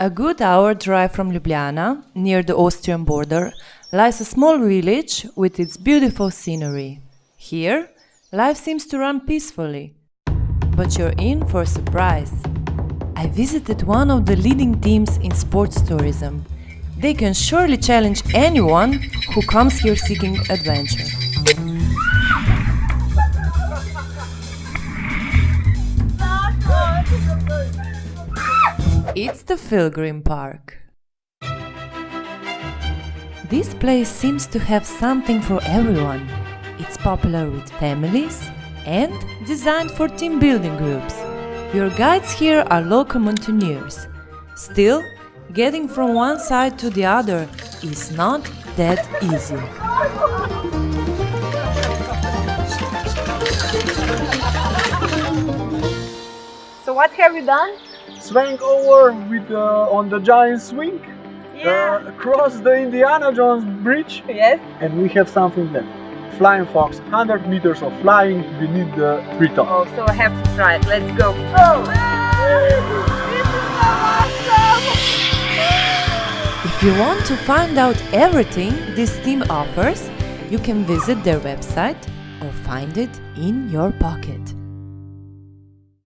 A good hour drive from Ljubljana, near the Austrian border, lies a small village with its beautiful scenery. Here, life seems to run peacefully. But you're in for a surprise. I visited one of the leading teams in sports tourism. They can surely challenge anyone who comes here seeking adventure. It's the Pilgrim Park. This place seems to have something for everyone. It's popular with families and designed for team building groups. Your guides here are local mountaineers. Still, getting from one side to the other is not that easy. So what have you done? Swing over with uh, on the giant swing, uh, across the Indiana Jones bridge, yes. and we have something left. Flying fox, 100 meters of flying beneath the treetop. Oh, so I have to try it. Let's go. Oh. If you want to find out everything this team offers, you can visit their website or find it in your pocket.